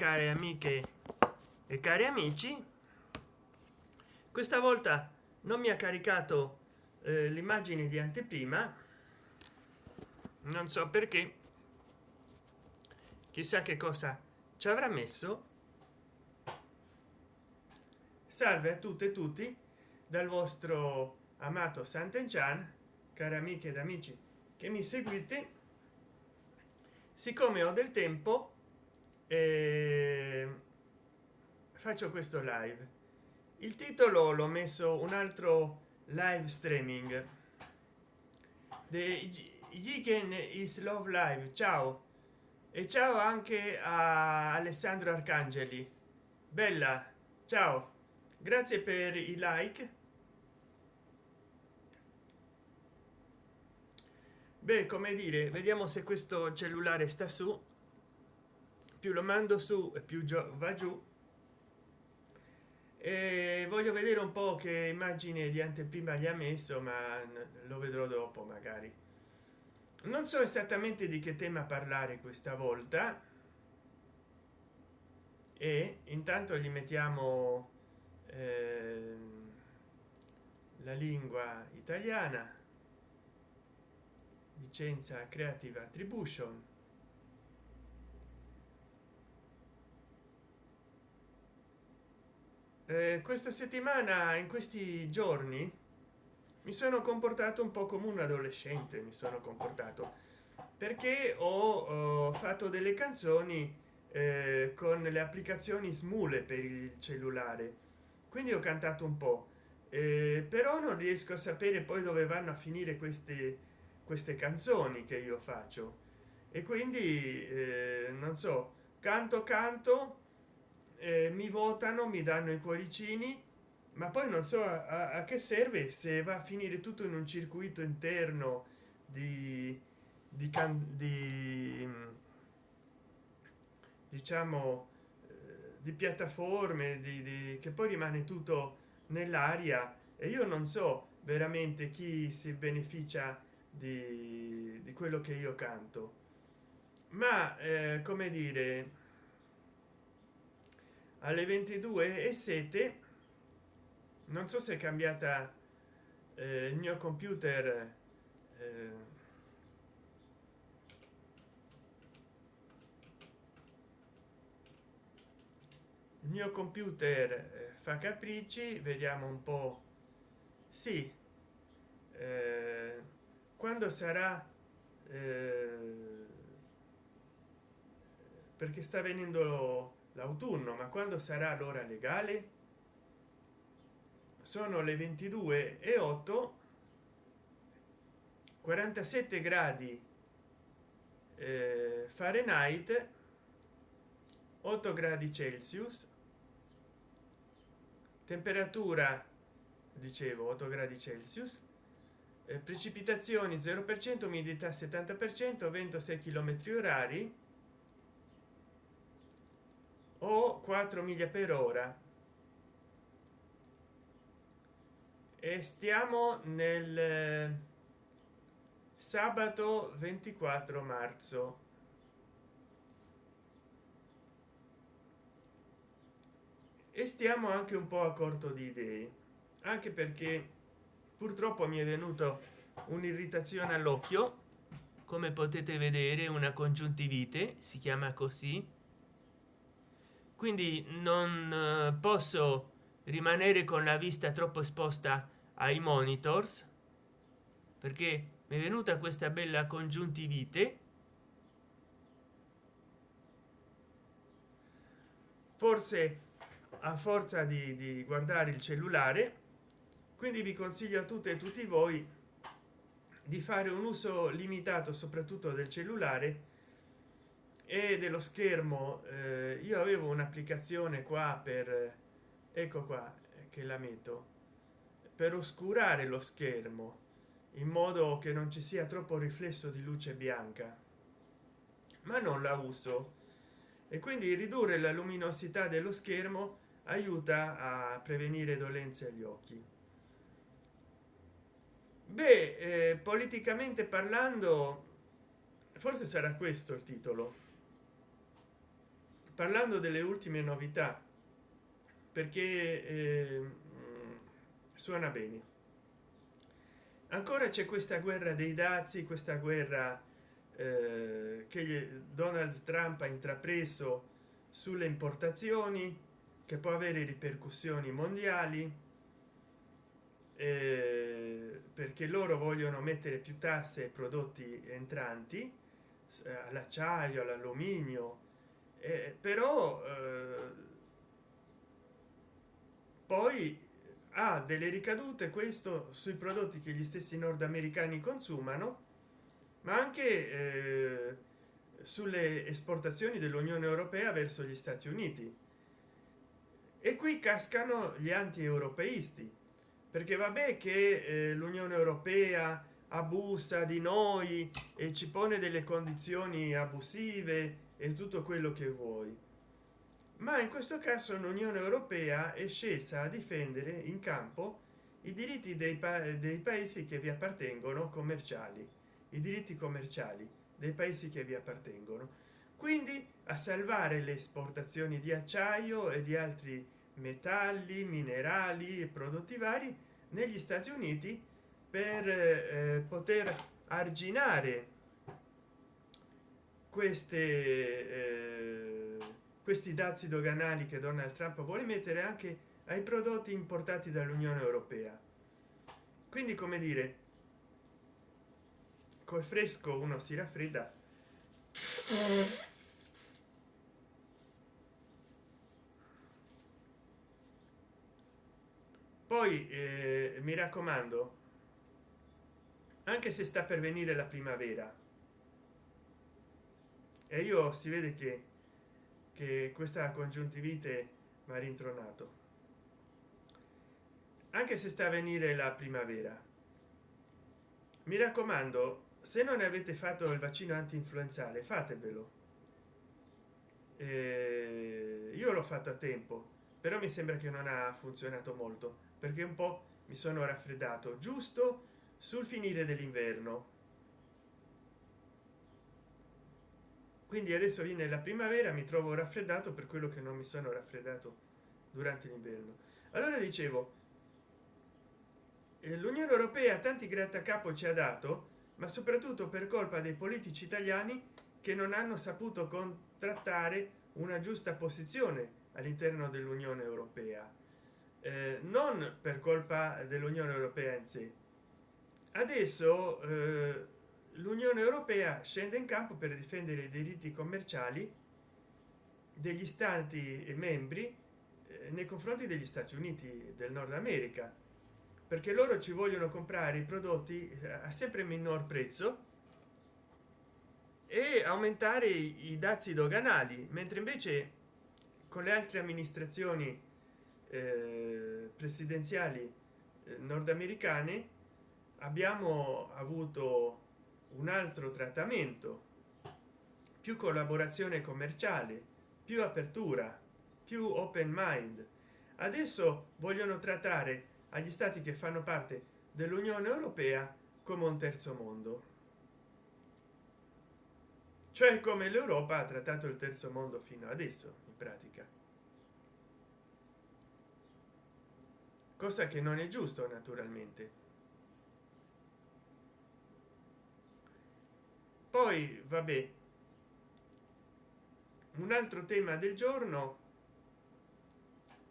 care amiche e cari amici questa volta non mi ha caricato eh, l'immagine di anteprima. Non so perché. Chissà che cosa ci avrà messo. Salve a tutte e tutti dal vostro amato sant'enchan cari amiche ed amici che mi seguite. Siccome ho del tempo eh, faccio questo live. Il titolo l'ho messo un altro live streaming. The Jigen is love live ciao. E ciao anche a alessandro arcangeli. Bella ciao. Grazie per i like. Beh come dire vediamo se questo cellulare sta su più lo mando su e più va giù. E voglio vedere un po che immagine di anteprima gli ha messo ma lo vedrò dopo magari. Non so esattamente di che tema parlare questa volta. E intanto gli mettiamo eh, la lingua italiana. Licenza creative attribution eh, questa settimana in questi giorni mi sono comportato un po come un adolescente mi sono comportato perché ho, ho fatto delle canzoni eh, con le applicazioni smule per il cellulare. Quindi ho cantato un po eh, però non riesco a sapere poi dove vanno a finire queste queste canzoni che io faccio. E quindi eh, non so canto canto eh, mi votano mi danno i cuoricini ma poi non so a, a, che serve se va a finire tutto in un circuito interno di, di, di diciamo eh, di piattaforme di, di, che poi rimane tutto nell'aria e io non so veramente chi si beneficia di, di quello che io canto. Ma eh, come dire alle 22 e 7 non so se è cambiata eh, il mio computer eh, il mio computer eh, fa capricci vediamo un po. Sì eh, quando sarà eh, perché sta venendo l'autunno ma quando sarà l'ora legale? Sono le 22 e 8 47 gradi eh, fahrenheit 8 gradi celsius temperatura dicevo 8 gradi celsius eh, precipitazioni 0 per cento umidità 70 per cento vento 6 km orari o 4 miglia per ora. E stiamo nel eh, sabato 24 marzo. E stiamo anche un po a corto di idee anche perché purtroppo mi è venuto un'irritazione all'occhio. Come potete vedere una congiuntivite si chiama così quindi non eh, posso rimanere con la vista troppo esposta ai monitors perché mi è venuta questa bella congiuntivite. Forse a forza di, di guardare il cellulare quindi vi consiglio a tutte e tutti voi di fare un uso limitato soprattutto del cellulare e dello schermo eh, io avevo un'applicazione qua per ecco qua che la metto per oscurare lo schermo in modo che non ci sia troppo riflesso di luce bianca. Ma non la uso. E quindi ridurre la luminosità dello schermo aiuta a prevenire dolenze agli occhi. Beh eh, politicamente parlando forse sarà questo il titolo parlando delle ultime novità perché eh, suona bene. Ancora c'è questa guerra dei dazi questa guerra eh, che donald trump ha intrapreso sulle importazioni che può avere ripercussioni mondiali eh, perché loro vogliono mettere più tasse ai prodotti entranti eh, all'acciaio all'alluminio eh, però eh, poi ha delle ricadute questo sui prodotti che gli stessi nordamericani consumano ma anche eh, sulle esportazioni dell'unione europea verso gli stati uniti. E qui cascano gli anti-europeisti perché vabbè che eh, l'unione europea abusa di noi e ci pone delle condizioni abusive e tutto quello che vuoi. Ma in questo caso l'unione europea è scesa a difendere in campo i diritti dei, pa dei paesi che vi appartengono commerciali. I diritti commerciali dei paesi che vi appartengono. Quindi a salvare le esportazioni di acciaio e di altri metalli minerali e prodotti vari negli stati uniti per eh, poter arginare queste eh, questi dazi doganali che donald trump vuole mettere anche ai prodotti importati dall'unione europea. Quindi come dire col fresco uno si raffredda. Poi eh, mi raccomando anche se sta per venire la primavera e io si vede che che questa congiuntivite mi ha rintronato. Anche se sta a venire la primavera. Mi raccomando se non avete fatto il vaccino anti-influenzale fatevelo. Eh, io l'ho fatto a tempo però mi sembra che non ha funzionato molto perché un po mi sono raffreddato giusto sul finire dell'inverno quindi adesso viene la primavera mi trovo raffreddato per quello che non mi sono raffreddato durante l'inverno. Allora dicevo eh, l'unione europea tanti grattacapo ci ha dato ma soprattutto per colpa dei politici italiani che non hanno saputo contrattare una giusta posizione all'interno dell'unione europea. Eh, non per colpa dell'unione europea in sé. Adesso eh, l'unione europea scende in campo per difendere i diritti commerciali degli stati e membri eh, nei confronti degli stati uniti del nord america perché loro ci vogliono comprare i prodotti eh, a sempre minor prezzo e aumentare i dazi doganali mentre invece con le altre amministrazioni eh, presidenziali eh, nordamericane abbiamo avuto un altro trattamento. Più collaborazione commerciale più apertura più open mind. Adesso vogliono trattare agli stati che fanno parte dell'unione europea come un terzo mondo. Cioè come l'europa ha trattato il terzo mondo fino adesso in pratica. Cosa che non è giusto naturalmente poi vabbè. Un altro tema del giorno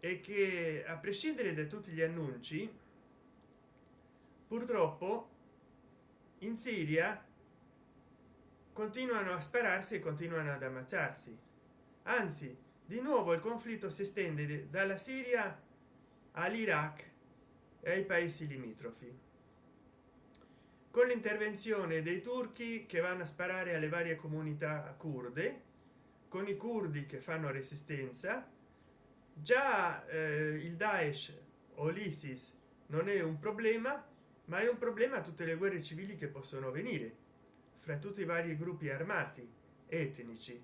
è che a prescindere da tutti gli annunci purtroppo in siria continuano a spararsi e continuano ad ammazzarsi. Anzi di nuovo il conflitto si estende dalla siria all'iraq e ai paesi limitrofi con l'intervenzione dei turchi che vanno a sparare alle varie comunità kurde con i curdi che fanno resistenza. Già eh, il daesh o l'isis non è un problema ma è un problema tutte le guerre civili che possono venire fra tutti i vari gruppi armati etnici.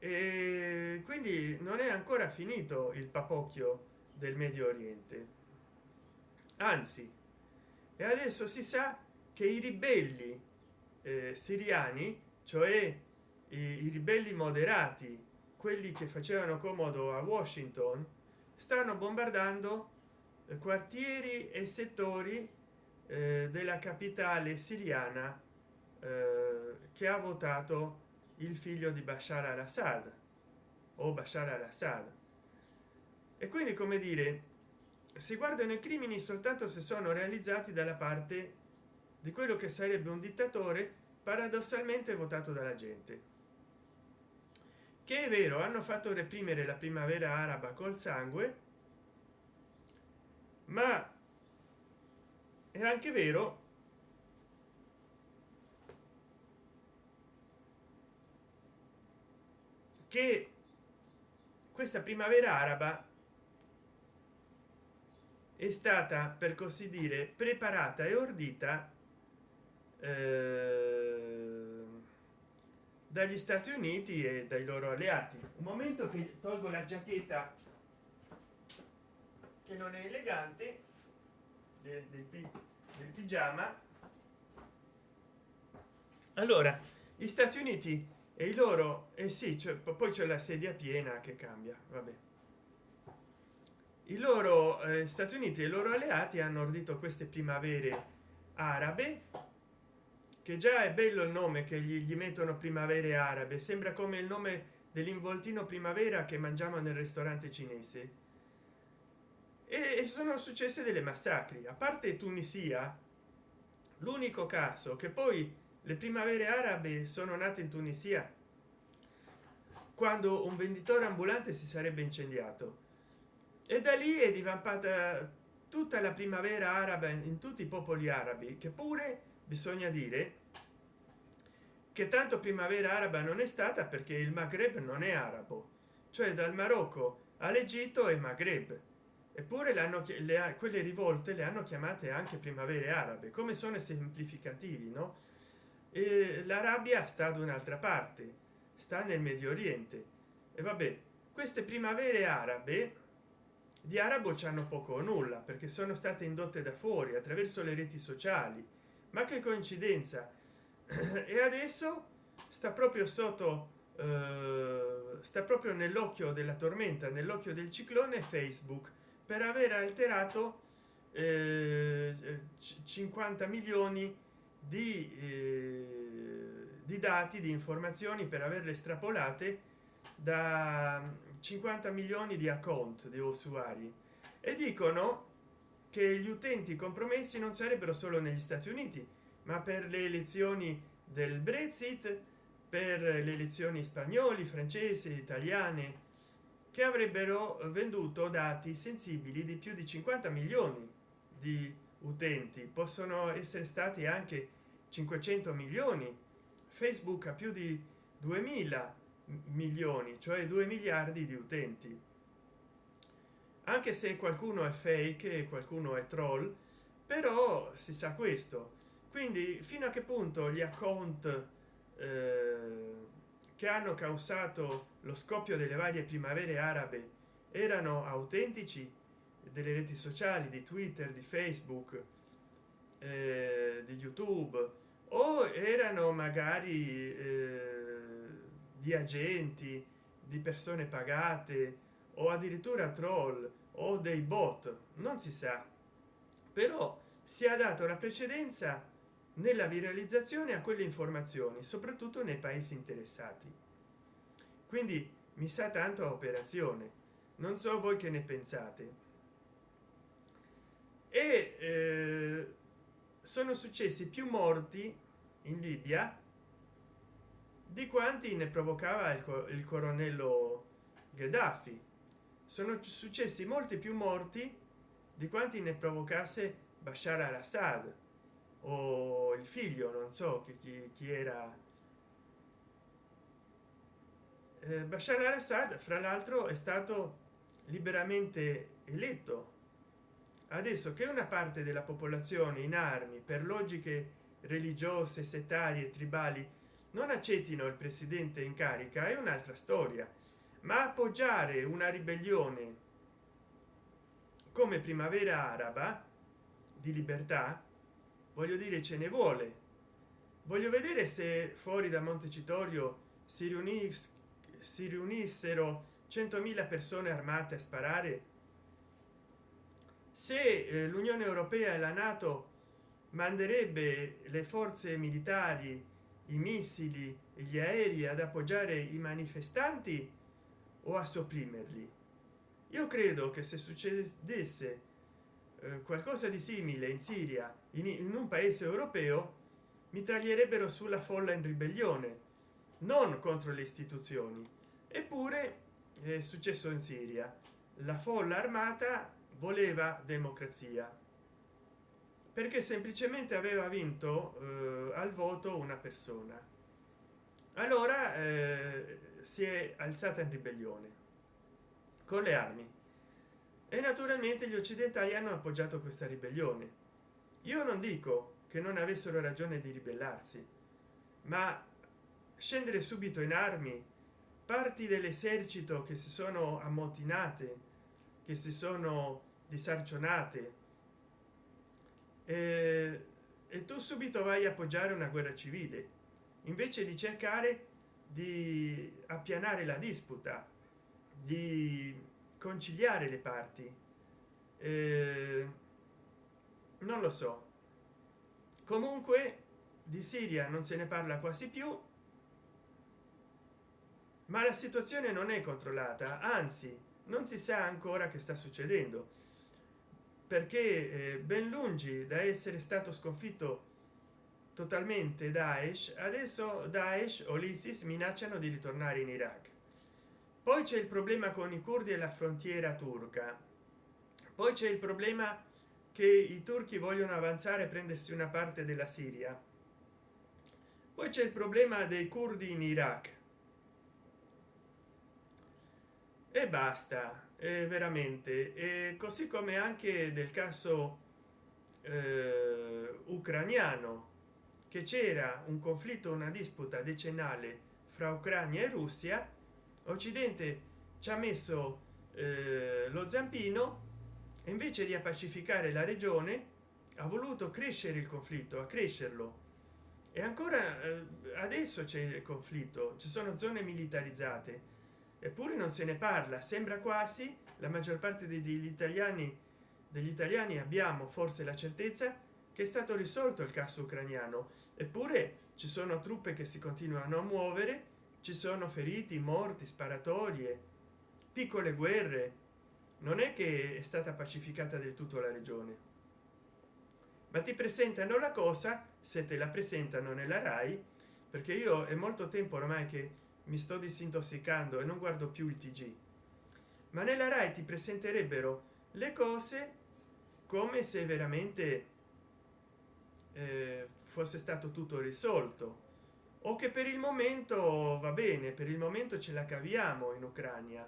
E quindi non è ancora finito il papocchio del medio oriente. Anzi e adesso si sa che i ribelli eh, siriani cioè i, i ribelli moderati quelli che facevano comodo a washington stanno bombardando eh, quartieri e settori eh, della capitale siriana eh, che ha votato il figlio di bashar al-assad o bashar al-assad. E quindi come dire si guardano i crimini soltanto se sono realizzati dalla parte di quello che sarebbe un dittatore paradossalmente votato dalla gente. Che è vero hanno fatto reprimere la primavera araba col sangue ma è anche vero che questa primavera araba è stata per così dire preparata e ordita eh, dagli stati uniti e dai loro alleati. Un momento che tolgo la giacchetta che non è elegante del, del, del pigiama. Allora gli stati uniti e i loro e eh sì cioè, poi c'è la sedia piena che cambia vabbè i loro eh, stati uniti e i loro alleati hanno ordito queste primavere arabe che già è bello il nome che gli, gli mettono primavere arabe. Sembra come il nome dell'involtino primavera che mangiamo nel ristorante cinese. E sono successe delle massacri. A parte tunisia l'unico caso che poi le primavere arabe sono nate in tunisia quando un venditore ambulante si sarebbe incendiato e da lì è divampata tutta la primavera araba in tutti i popoli arabi che pure bisogna dire che tanto primavera araba non è stata perché il maghreb non è arabo. Cioè dal marocco all'egitto e maghreb. Eppure l'hanno le quelle rivolte le hanno chiamate anche primavere arabe come sono semplificativi no? E l'arabia sta ad un'altra parte sta nel medio oriente. E vabbè queste primavere arabe di arabo c'hanno poco o nulla perché sono state indotte da fuori attraverso le reti sociali. Ma che coincidenza. E adesso sta proprio sotto eh, sta proprio nell'occhio della tormenta nell'occhio del ciclone facebook per aver alterato eh, 50 milioni di, eh, di dati di informazioni per averle estrapolate da 50 milioni di account di usuari e dicono che gli utenti compromessi non sarebbero solo negli stati uniti ma per le elezioni del brexit per le elezioni spagnoli francesi italiane che avrebbero venduto dati sensibili di più di 50 milioni di utenti. Possono essere stati anche 500 milioni. Facebook ha più di 2000 milioni cioè 2 miliardi di utenti. Anche se qualcuno è fake e qualcuno è troll però si sa questo. Quindi fino a che punto gli account eh, che hanno causato lo scoppio delle varie primavere arabe erano autentici? Delle reti sociali di twitter di facebook eh, di youtube o erano magari eh, di agenti di persone pagate o addirittura troll o dei bot non si sa. Però si è dato la precedenza nella viralizzazione a quelle informazioni soprattutto nei paesi interessati. Quindi mi sa tanto a operazione. Non so voi che ne pensate. E eh, sono successi più morti in libia di quanti ne provocava il, il coronello gheddafi? Sono successi molti più morti di quanti ne provocasse bashar al-assad o il figlio non so chi, chi, chi era. Eh, bashar al-assad fra l'altro è stato liberamente eletto. Adesso che una parte della popolazione in armi per logiche religiose settarie tribali non accettino il presidente in carica è un'altra storia ma appoggiare una ribellione come primavera araba di libertà voglio dire ce ne vuole. Voglio vedere se fuori da montecitorio si riuniscono si riunissero 100.000 persone armate a sparare. Se eh, l'unione europea e la nato manderebbe le forze militari i missili e gli aerei ad appoggiare i manifestanti o a sopprimerli. Io credo che se succedesse eh, qualcosa di simile in siria in, un paese europeo mitraglierebbero sulla folla in ribellione non contro le istituzioni. Eppure è successo in siria. La folla armata voleva democrazia perché semplicemente aveva vinto eh, al voto una persona. Allora eh, si è alzata in ribellione. Con le armi. E naturalmente gli occidentali hanno appoggiato questa ribellione. Io non dico che non avessero ragione di ribellarsi ma scendere subito in armi parti dell'esercito che si sono ammotinate che si sono disarcionate e, e tu subito vai a appoggiare una guerra civile invece di cercare di appianare la disputa di conciliare le parti. Eh, non lo so. Comunque di siria non se ne parla quasi più ma la situazione non è controllata anzi non si sa ancora che sta succedendo perché eh, ben lungi da essere stato sconfitto totalmente daesh adesso daesh o l'isis minacciano di ritornare in iraq. Poi c'è il problema con i curdi e la frontiera turca. Poi c'è il problema che i turchi vogliono avanzare e prendersi una parte della siria. Poi c'è il problema dei curdi in iraq e basta eh, veramente. E così come anche del caso eh, ucraniano che c'era un conflitto una disputa decennale fra ucraina e russia occidente ci ha messo eh, lo zampino e invece di pacificare la regione ha voluto crescere il conflitto a crescerlo. E ancora eh, adesso c'è il conflitto ci sono zone militarizzate eppure non se ne parla sembra quasi la maggior parte degli italiani degli italiani abbiamo forse la certezza che è stato risolto il caso ucraniano. Eppure ci sono truppe che si continuano a muovere ci sono feriti morti sparatorie piccole guerre. Non è che è stata pacificata del tutto la regione. Ma ti presentano la cosa se te la presentano nella rai perché io è molto tempo ormai che mi sto disintossicando e non guardo più il tg ma nella rai ti presenterebbero le cose come se veramente eh, fosse stato tutto risolto. O che per il momento va bene per il momento ce la caviamo in ucraina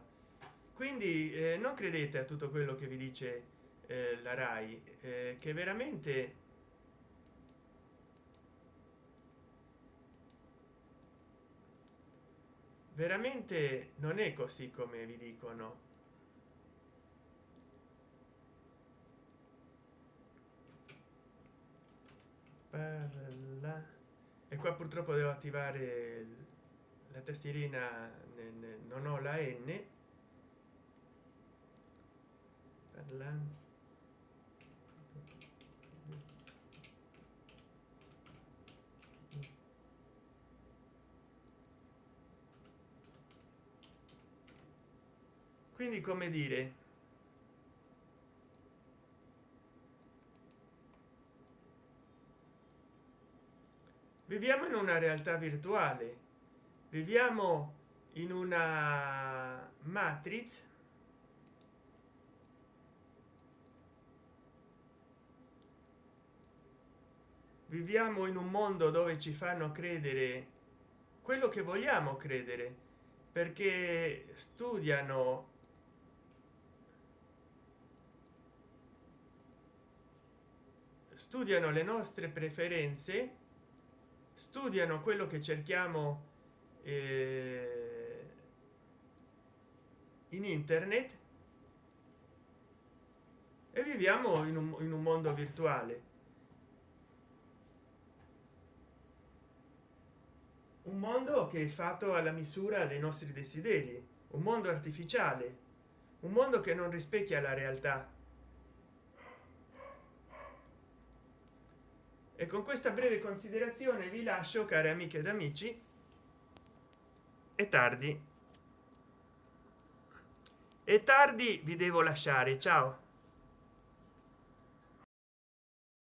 quindi eh, non credete a tutto quello che vi dice eh, la rai eh, che veramente veramente non è così come vi dicono. Parla. E qua purtroppo devo attivare la tastierina non ho la n. Parlando quindi come dire? Viviamo in una realtà virtuale. Viviamo in una matrix. Viviamo in un mondo dove ci fanno credere quello che vogliamo credere perché studiano studiano le nostre preferenze studiano quello che cerchiamo eh, in internet e viviamo in un, in un mondo virtuale. Un mondo che è fatto alla misura dei nostri desideri un mondo artificiale un mondo che non rispecchia la realtà e con questa breve considerazione vi lascio cari amiche ed amici è tardi. È tardi vi devo lasciare ciao